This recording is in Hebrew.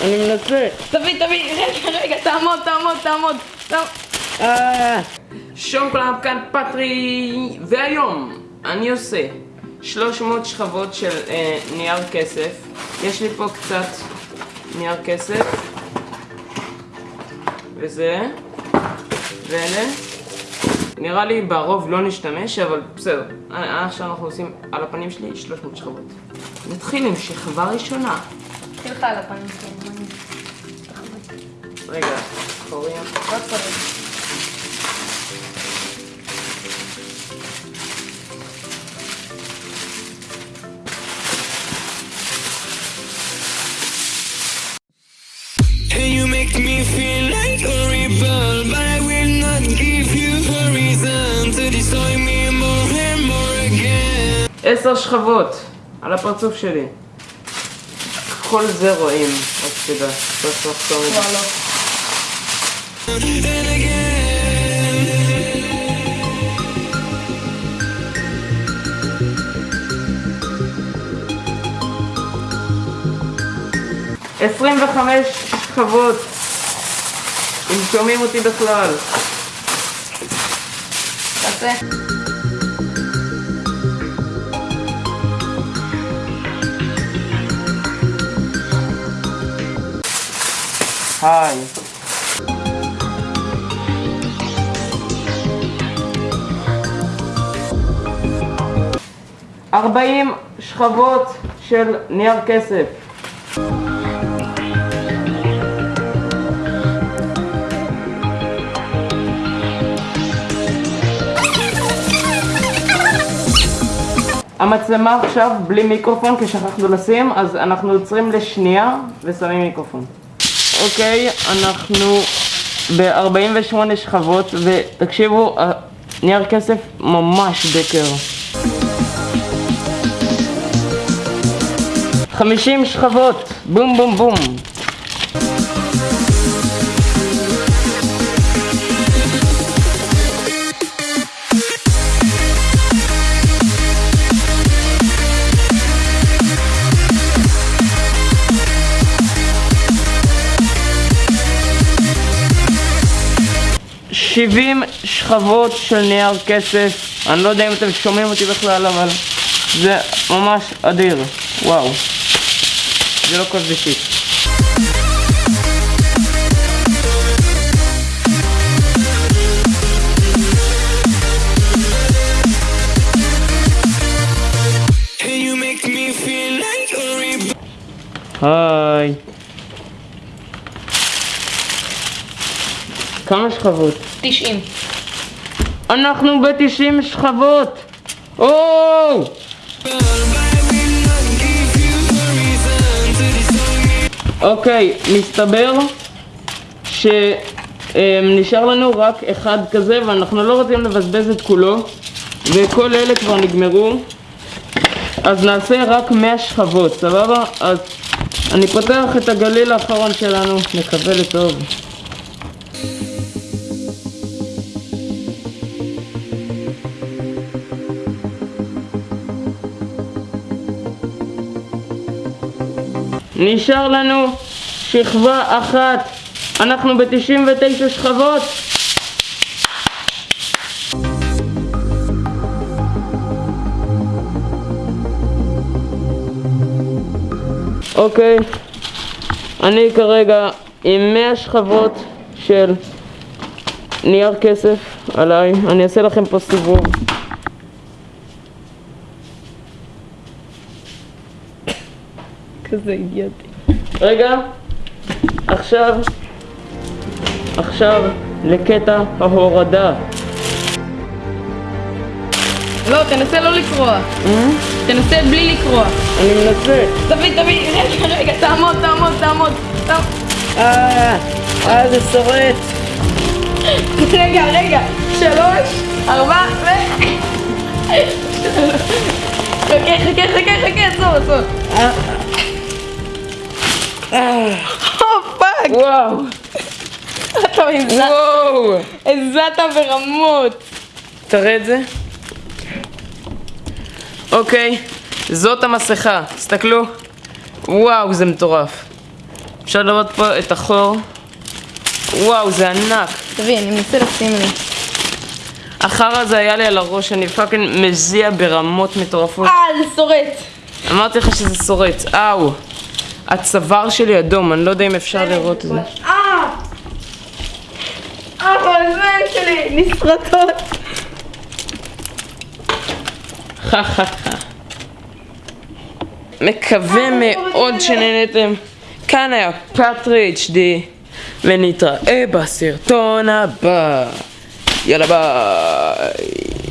אני מנסה. תביא, תביא, רגע, רגע, תעמוד, תעמוד, תעמוד. אה, שלום כולם, כאן פטרי, והיום אני עושה 300 שכבות של אה, נייר כסף. יש לי פה קצת נייר כסף, וזה, ואלה. נראה לי ברוב לא נשתמש, אבל בסדר. אה, עכשיו אנחנו עושים על הפנים שלי 300 שכבות. נתחיל עם שכבה ראשונה. תלך על הפנים שלי. רגע, קוראים. רק קוראים. עשר שכבות על הפרצוף שלי. כל זה רואים, רק שתדע, 25 שכבות. אם שומעים אותי בכלל. תעשה. היי. ארבעים שכבות של נייר כסף. המצלמה עכשיו בלי מיקרופון כי שכחנו לשים, אז אנחנו עוצרים לשנייה ושמים מיקרופון. אוקיי, אנחנו ב-48 שכבות, ותקשיבו, נייר כסף ממש בקר. 50 שכבות, בום בום בום. שבעים שכבות של נייר כסף, אני לא יודע אם אתם שומעים אותי בכלל, אבל זה ממש אדיר, וואו. זה לא כוס בישית. and you make me feel like a rebel. היי. כמה שכבות? 90. אנחנו ב-90 שכבות! או! אוקיי, מסתבר שנשאר לנו רק אחד כזה ואנחנו לא רוצים לבזבז את כולו וכל אלה כבר נגמרו אז נעשה רק 100 שכבות, סבבה? אז אני פותח את הגליל האחרון שלנו, נקווה לטוב. נשאר לנו שכבה אחת. אנחנו ב-99 שכבות. אוקיי, אני כרגע עם 100 שכבות של נייר כסף עליי. אני אעשה לכם פה סיבוב. כזה אידיוטי. רגע, עכשיו, עכשיו לקטע ההורדה. לא, תנסה לא לקרוע. תנסה בלי לקרוע. אני מנסה. תביא, תביא, רגע, רגע, תעמוד, תעמוד, תעמוד. תעמוד. אה, אה, זה שורט. רגע, רגע. שלוש, ארבע, ו... חכה, חכה, חכה, חכה, עצור, עצור. oh fuck, וואו, אתה הזעת, וואו. הזעת ברמות. תראה את זה. אוקיי, זאת המסכה, תסתכלו. וואו, זה מטורף. אפשר לראות פה את החור. וואו, זה ענק. תביא, אני מנסה לשים לי. החרא הזה היה לי על הראש, אני fucking מזיע ברמות מטורפות. אה, זה שורט. אמרתי לך שזה אאו. הצוואר שלי אדום, אני לא יודע אם אפשר לראות את זה. אה! אה, האוזניים שלי נסרטות. חה חה חה. מקווה מאוד שנהנתם. כאן היה פטריץ' די, ונתראה בסרטון הבא. יאללה ביי.